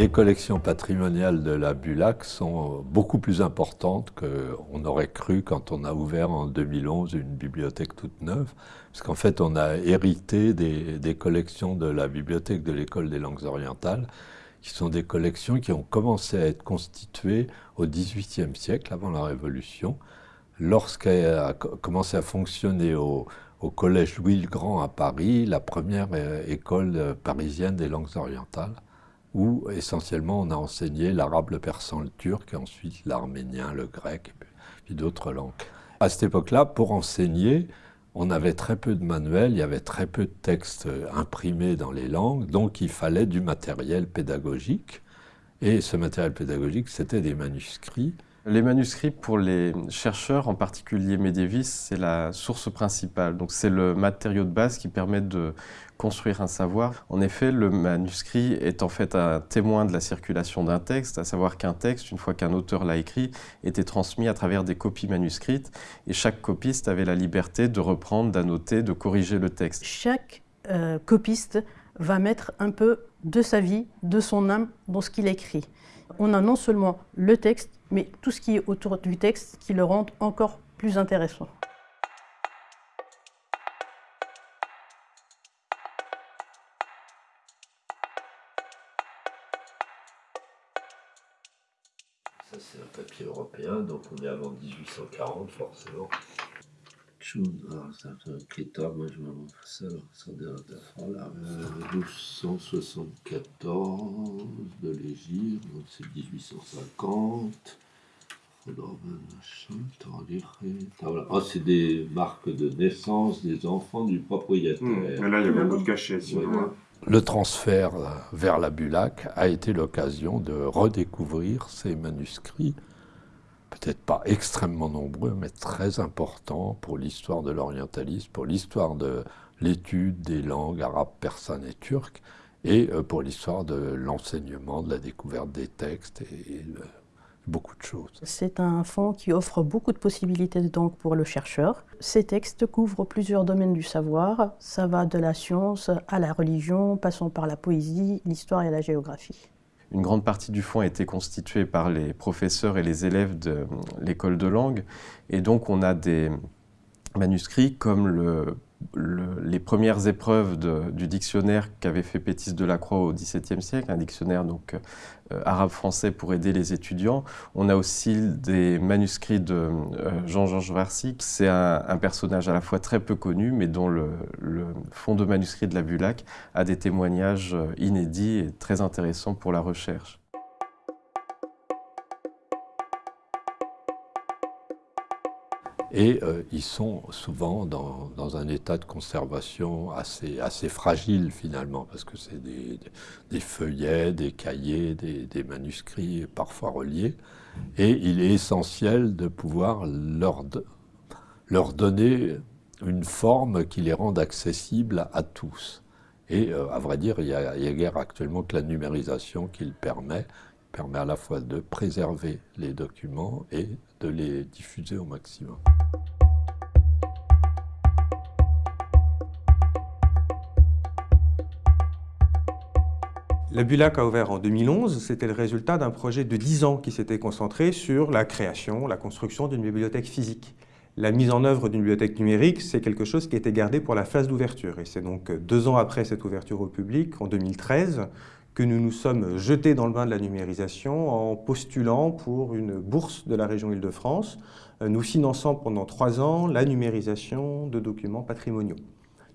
Les collections patrimoniales de la Bulac sont beaucoup plus importantes qu'on aurait cru quand on a ouvert en 2011 une bibliothèque toute neuve. Parce qu'en fait, on a hérité des, collections de la bibliothèque de l'École des langues orientales, qui sont des collections qui ont commencé à être constituées au XVIIIe siècle, avant la Révolution, lorsqu'elle a commencé à fonctionner au, au Collège Louis-le-Grand à Paris, la première euh, école euh, parisienne des langues orientales où essentiellement on a enseigné l'arabe, le persan, le turc, ensuite l'arménien, le grec, puis d'autres langues. À cette époque-là, pour enseigner, on avait très peu de manuels, il y avait très peu de textes imprimés dans les langues, donc il fallait du matériel pédagogique. Et ce matériel pédagogique, c'était des manuscrits les manuscrits, pour les chercheurs, en particulier médiévistes, c'est la source principale. Donc c'est le matériau de base qui permet de construire un savoir. En effet, le manuscrit est en fait un témoin de la circulation d'un texte, à savoir qu'un texte, une fois qu'un auteur l'a écrit, était transmis à travers des copies manuscrites et chaque copiste avait la liberté de reprendre, d'annoter, de corriger le texte. Chaque euh, copiste va mettre un peu de sa vie, de son âme dans ce qu'il écrit. On a non seulement le texte, mais tout ce qui est autour du texte qui le rend encore plus intéressant. Ça c'est un papier européen, donc on est avant 1840 forcément. 1274 de l'Égypte, donc c'est 1850. Ah, c'est des marques de naissance des enfants du propriétaire. Mmh. là, il y avait un bout de cachet, Le transfert vers la Bulac a été l'occasion de redécouvrir ces manuscrits peut-être pas extrêmement nombreux, mais très importants pour l'histoire de l'orientalisme, pour l'histoire de l'étude des langues arabes, persanes et turques, et euh, pour l'histoire de l'enseignement, de la découverte des textes et, beaucoup de choses. C'est un fonds qui offre beaucoup de possibilités donc pour le chercheur. Ces textes couvrent plusieurs domaines du savoir. Ça va de la science à la religion, passant par la poésie, l'histoire et la géographie. Une grande partie du fonds a été constituée par les professeurs et les élèves de l'école de langue. Et donc, on a des manuscrits comme le les premières épreuves du dictionnaire qu'avait fait Pétis de la Croix au XVIIe siècle, un dictionnaire donc euh, arabe-français pour aider les étudiants. On a aussi des manuscrits de euh, Jean-Georges Varcy. C'est un, personnage à la fois très peu connu, mais dont le, le fond de manuscrit de la Bulac a des témoignages euh, inédits et très intéressants pour la recherche. Et euh, ils sont souvent dans, un état de conservation assez, fragile finalement, parce que c'est des, des, feuillets, des cahiers, des, manuscrits parfois reliés, et il est essentiel de pouvoir leur, leur donner une forme qui les rende accessibles à tous. Et euh, à vrai dire, il y a, il guère actuellement que la numérisation qui le permet, permet à la fois de préserver les documents et de les diffuser au maximum. La Bulac a ouvert en 2011, c'était le résultat d'un projet de 10 ans qui s'était concentré sur la création, la construction d'une bibliothèque physique. La mise en œuvre d'une bibliothèque numérique, c'est quelque chose qui a été gardé pour la phase d'ouverture. Et c'est donc deux ans après cette ouverture au public, en 2013, que nous nous sommes jetés dans le bain de la numérisation en postulant pour une bourse de la région Île-de-France, euh, nous finançant pendant trois ans la numérisation de documents patrimoniaux.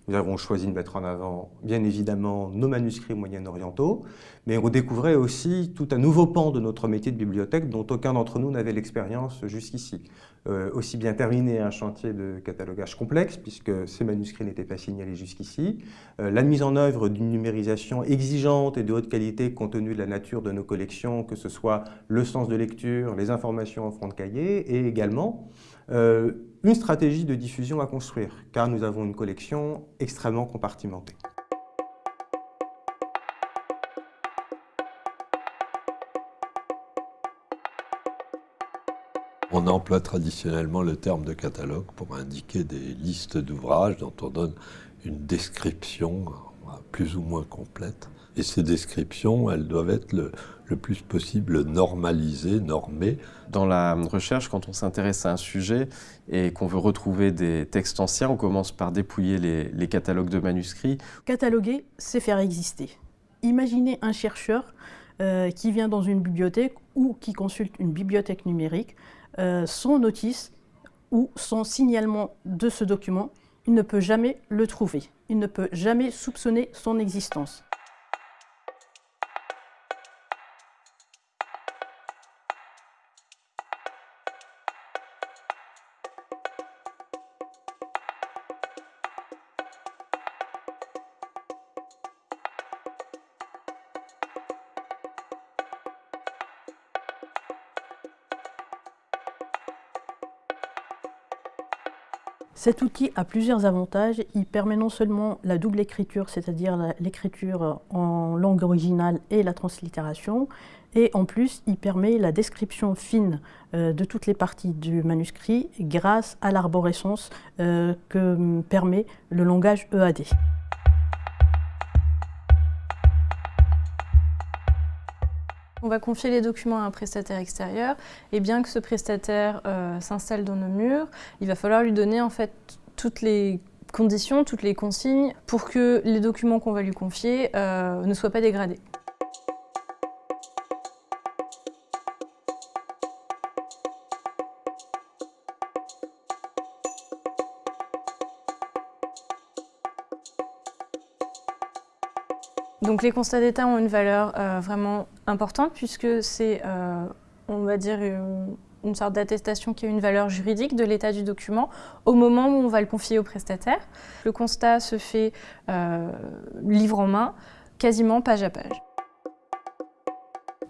Nous avons choisi de mettre en avant, bien évidemment, nos manuscrits moyen-orientaux, mais on découvrait aussi tout un nouveau pan de notre métier de bibliothèque dont aucun d'entre nous n'avait l'expérience jusqu'ici. Euh, aussi bien terminer un chantier de catalogage complexe, puisque ces manuscrits n'étaient pas signalés jusqu'ici, euh, la mise en œuvre d'une numérisation exigeante et de haute qualité compte tenu de la nature de nos collections, que ce soit le sens de lecture, les informations en front de cahier, et également euh, une stratégie de diffusion à construire, car nous avons une collection extrêmement compartimentée. On emploie traditionnellement le terme de catalogue pour indiquer des listes d'ouvrages dont on donne une description plus ou moins complète Et ces descriptions, elles doivent être le, plus possible normalisées, normées. Dans la recherche, quand on s'intéresse à un sujet et qu'on veut retrouver des textes anciens, on commence par dépouiller les, catalogues de manuscrits. Cataloguer, c'est faire exister. Imaginez un chercheur euh, qui vient dans une bibliothèque ou qui consulte une bibliothèque numérique, euh, son notice ou son signalement de ce document, il ne peut jamais le trouver. Il ne peut jamais soupçonner son existence. Cet outil a plusieurs avantages. Il permet non seulement la double écriture, c'est-à-dire l'écriture en langue originale et la translittération, et en plus, il permet la description fine euh, de toutes les parties du manuscrit grâce à l'arborescence euh, que permet le langage EAD. On va confier les documents à un prestataire extérieur et bien que ce prestataire euh, s'installe dans nos murs, il va falloir lui donner en fait toutes les conditions, toutes les consignes pour que les documents qu'on va lui confier euh, ne soient pas dégradés. Donc les constats d'état ont une valeur euh, vraiment importante puisque c'est, euh, on va dire, une, sorte d'attestation qui a une valeur juridique de l'état du document au moment où on va le confier au prestataire. Le constat se fait euh, livre en main, quasiment page à page.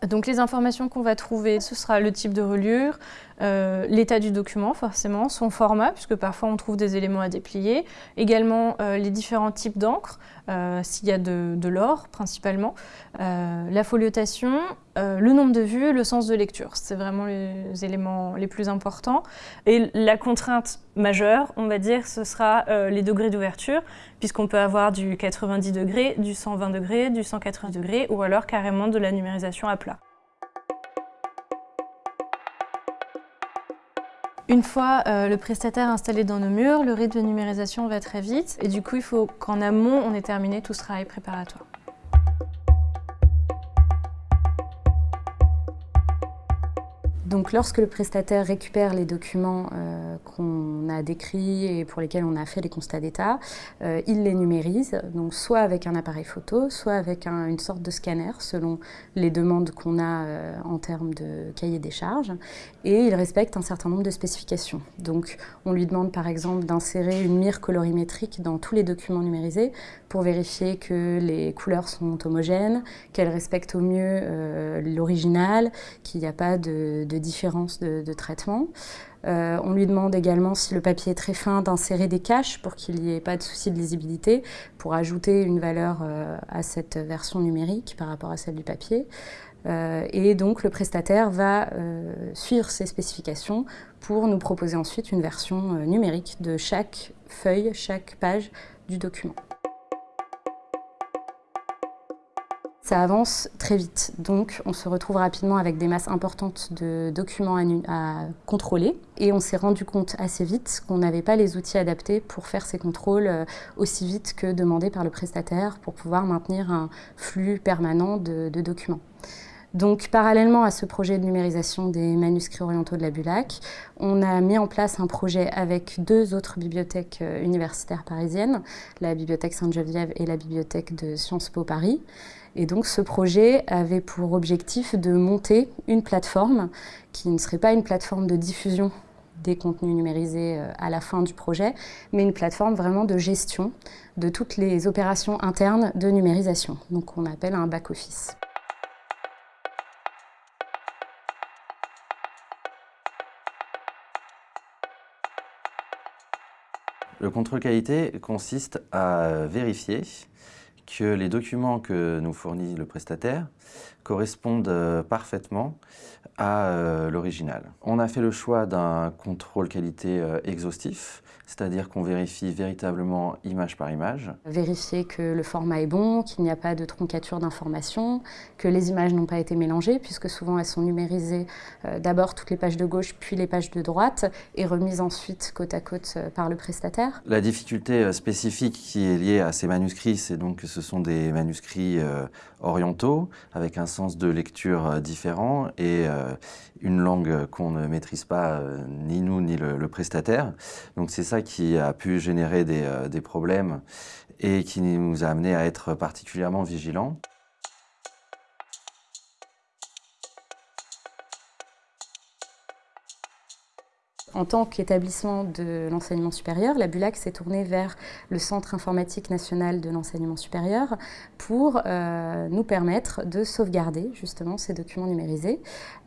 Donc les informations qu'on va trouver, ce sera le type de reliure, euh, l'état du document forcément, son format, puisque parfois on trouve des éléments à déplier, également euh, les différents types d'encre, euh, s'il y a de, de l'or principalement, la foliotation, le nombre de vues, le sens de lecture. C'est vraiment les éléments les plus importants. Et la contrainte majeure, on va dire, ce sera les degrés d'ouverture, puisqu'on peut avoir du 90 degrés, du 120 degrés, du 180 degrés, ou alors carrément de la numérisation à plat. Une fois euh, le prestataire installé dans nos murs, le rythme de numérisation va très vite et du coup il faut qu'en amont on ait terminé tout ce travail préparatoire. Donc lorsque le prestataire récupère les documents euh, qu'on a décrits et pour lesquels on a fait les constats d'état, euh, il les numérise, soit avec un appareil photo, soit avec une sorte de scanner selon les demandes qu'on a euh, en termes de cahier des charges, et il respecte un certain nombre de spécifications. Donc on lui demande par exemple d'insérer une mire colorimétrique dans tous les documents numérisés pour vérifier que les couleurs sont homogènes, qu'elles respectent au mieux l'original, qu'il n'y a pas de, différence de, traitement. Euh, on lui demande également, si le papier est très fin, d'insérer des caches pour qu'il n'y ait pas de souci de lisibilité, pour ajouter une valeur euh, à cette version numérique par rapport à celle du papier. Euh, et donc le prestataire va suivre ces spécifications pour nous proposer ensuite une version numérique de chaque feuille, chaque page du document. Ça avance très vite, donc on se retrouve rapidement avec des masses importantes de documents à, contrôler et on s'est rendu compte assez vite qu'on n'avait pas les outils adaptés pour faire ces contrôles euh, aussi vite que demandé par le prestataire pour pouvoir maintenir un flux permanent de, documents. Donc, parallèlement à ce projet de numérisation des manuscrits orientaux de la Bulac, on a mis en place un projet avec deux autres bibliothèques euh, universitaires parisiennes, la bibliothèque Sainte-Geneviève et la bibliothèque de Sciences Po Paris. Et donc ce projet avait pour objectif de monter une plateforme qui ne serait pas une plateforme de diffusion des contenus numérisés euh, à la fin du projet, mais une plateforme vraiment de gestion de toutes les opérations internes de numérisation, donc on appelle un back-office. Le contrôle qualité consiste à vérifier que les documents que nous fournit le prestataire correspondent euh, parfaitement à euh, l'original. On a fait le choix d'un contrôle qualité euh, exhaustif, c'est-à-dire qu'on vérifie véritablement image par image. Vérifier que le format est bon, qu'il n'y a pas de troncature d'informations, que les images n'ont pas été mélangées, puisque souvent elles sont numérisées d'abord toutes les pages de gauche, puis les pages de droite, et remises ensuite côte à côte par le prestataire. La difficulté spécifique qui est liée à ces manuscrits, c'est donc que ce sont des manuscrits orientaux, avec un sens de lecture euh, différent et euh, une langue qu'on ne maîtrise pas, euh, ni nous ni le, prestataire. Donc c'est ça qui a pu générer des, des problèmes et qui nous a amené à être particulièrement vigilants. En tant qu'établissement de l'enseignement supérieur, la BULAC s'est tournée vers le Centre informatique national de l'enseignement supérieur pour euh, nous permettre de sauvegarder justement ces documents numérisés.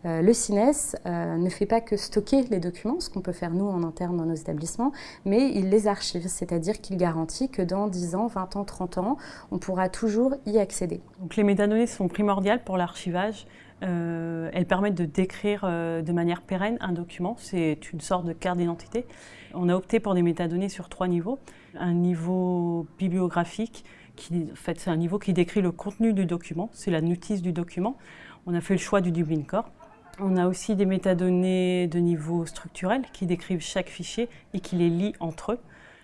Euh, le CINES euh, ne fait pas que stocker les documents, ce qu'on peut faire nous en interne dans nos établissements, mais il les archive, c'est-à-dire qu'il garantit que dans 10 ans, 20 ans, 30 ans, on pourra toujours y accéder. Donc les métadonnées sont primordiales pour l'archivage euh, elles permettent de décrire euh, de manière pérenne un document. C'est une sorte de carte d'identité. On a opté pour des métadonnées sur trois niveaux. Un niveau bibliographique, qui, en fait, c'est un niveau qui décrit le contenu du document, c'est la notice du document. On a fait le choix du Dublin Core. On a aussi des métadonnées de niveau structurel qui décrivent chaque fichier et qui les lient entre eux.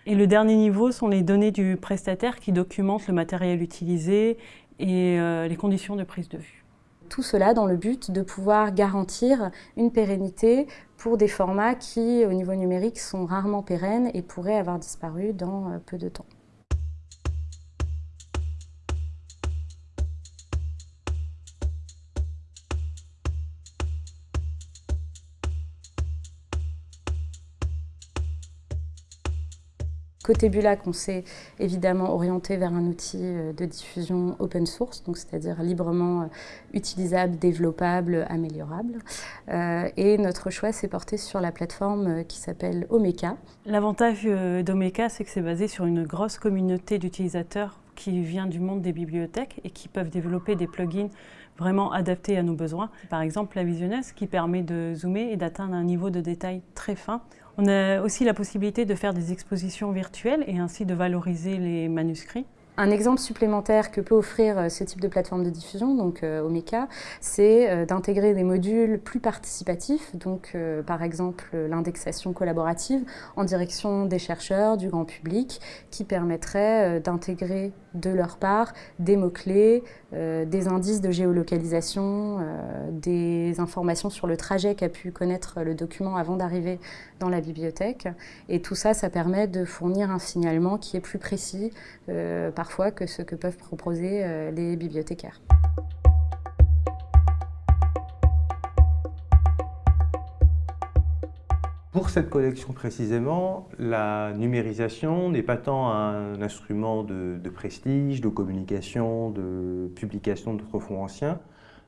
Et le dernier niveau sont les données du prestataire qui documentent le matériel utilisé et euh, les conditions de prise de vue. Tout cela dans le but de pouvoir garantir une pérennité pour des formats qui, au niveau numérique, sont rarement pérennes et pourraient avoir disparu dans euh, peu de temps. Côté Bulac, on s'est évidemment orienté vers un outil euh, de diffusion open source, donc c'est-à-dire librement euh, utilisable, développable, améliorable. Euh, et notre choix s'est porté sur la plateforme qui s'appelle Omeka. L'avantage d'Omeka, c'est que c'est basé sur une grosse communauté d'utilisateurs qui vient du monde des bibliothèques et qui peuvent développer des plugins vraiment adaptés à nos besoins. Par exemple, la visionneuse qui permet de zoomer et d'atteindre un niveau de détail très fin. On a aussi la possibilité de faire des expositions virtuelles et ainsi de valoriser les manuscrits. Un exemple supplémentaire que peut offrir euh, ce type de plateforme de diffusion, donc euh, Omeka, c'est euh, d'intégrer des modules plus participatifs, donc par exemple l'indexation collaborative en direction des chercheurs, du grand public, qui permettrait d'intégrer de leur part des mots-clés, des indices de géolocalisation, des informations sur le trajet qu'a pu connaître le document avant d'arriver dans la bibliothèque. Et tout ça, ça permet de fournir un signalement qui est plus précis, parfois que ce que peuvent proposer euh, les bibliothécaires. Pour cette collection précisément, la numérisation n'est pas tant un instrument de, prestige, de communication, de publication d'autres fonds anciens,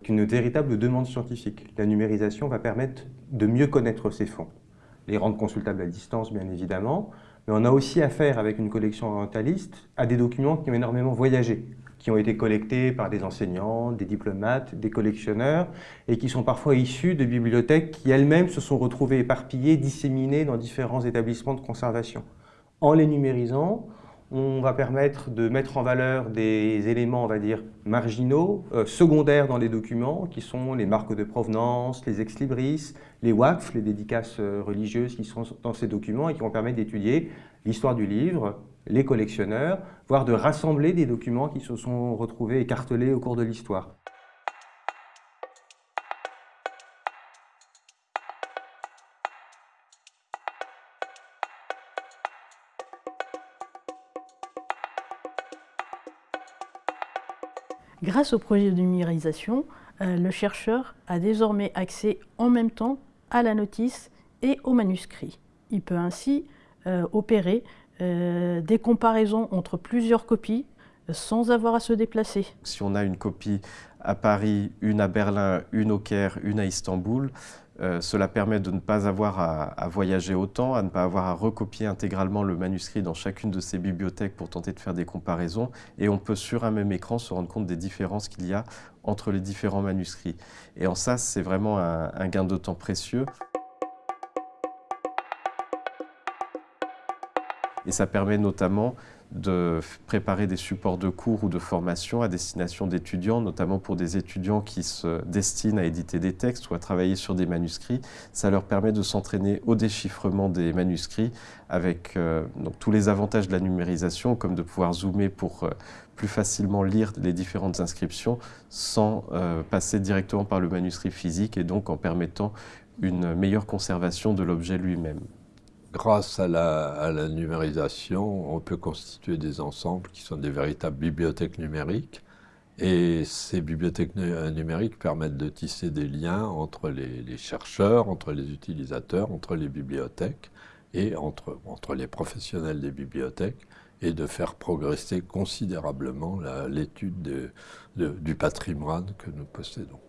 qu'une véritable demande scientifique. La numérisation va permettre de mieux connaître ces fonds, les rendre consultables à distance bien évidemment, mais on a aussi affaire avec une collection orientaliste à des documents qui ont énormément voyagé, qui ont été collectés par des enseignants, des diplomates, des collectionneurs, et qui sont parfois issus de bibliothèques qui elles-mêmes se sont retrouvées éparpillées, disséminées dans différents établissements de conservation. En les numérisant, on va permettre de mettre en valeur des éléments, on va dire, marginaux, euh, secondaires dans les documents, qui sont les marques de provenance, les ex-libris, les WACF, les dédicaces euh, religieuses qui sont dans ces documents et qui vont permettre d'étudier l'histoire du livre, les collectionneurs, voire de rassembler des documents qui se sont retrouvés écartelés au cours de l'histoire. Grâce au projet de numérisation, euh, le chercheur a désormais accès en même temps à la notice et au manuscrit. Il peut ainsi euh, opérer euh, des comparaisons entre plusieurs copies sans avoir à se déplacer. Si on a une copie à Paris, une à Berlin, une au Caire, une à Istanbul, Euh, cela permet de ne pas avoir à, voyager autant, à ne pas avoir à recopier intégralement le manuscrit dans chacune de ces bibliothèques pour tenter de faire des comparaisons. Et on peut sur un même écran se rendre compte des différences qu'il y a entre les différents manuscrits. Et en ça, c'est vraiment un gain de temps précieux. Et ça permet notamment de préparer des supports de cours ou de formation à destination d'étudiants, notamment pour des étudiants qui se destinent à éditer des textes ou à travailler sur des manuscrits. Ça leur permet de s'entraîner au déchiffrement des manuscrits avec euh, tous les avantages de la numérisation, comme de pouvoir zoomer pour euh, plus facilement lire les différentes inscriptions sans euh, passer directement par le manuscrit physique et donc en permettant une meilleure conservation de l'objet lui-même. Grâce à la, numérisation, on peut constituer des ensembles qui sont des véritables bibliothèques numériques. Et ces bibliothèques numériques permettent de tisser des liens entre les, chercheurs, entre les utilisateurs, entre les bibliothèques et entre, les professionnels des bibliothèques et de faire progresser considérablement l'étude du patrimoine que nous possédons.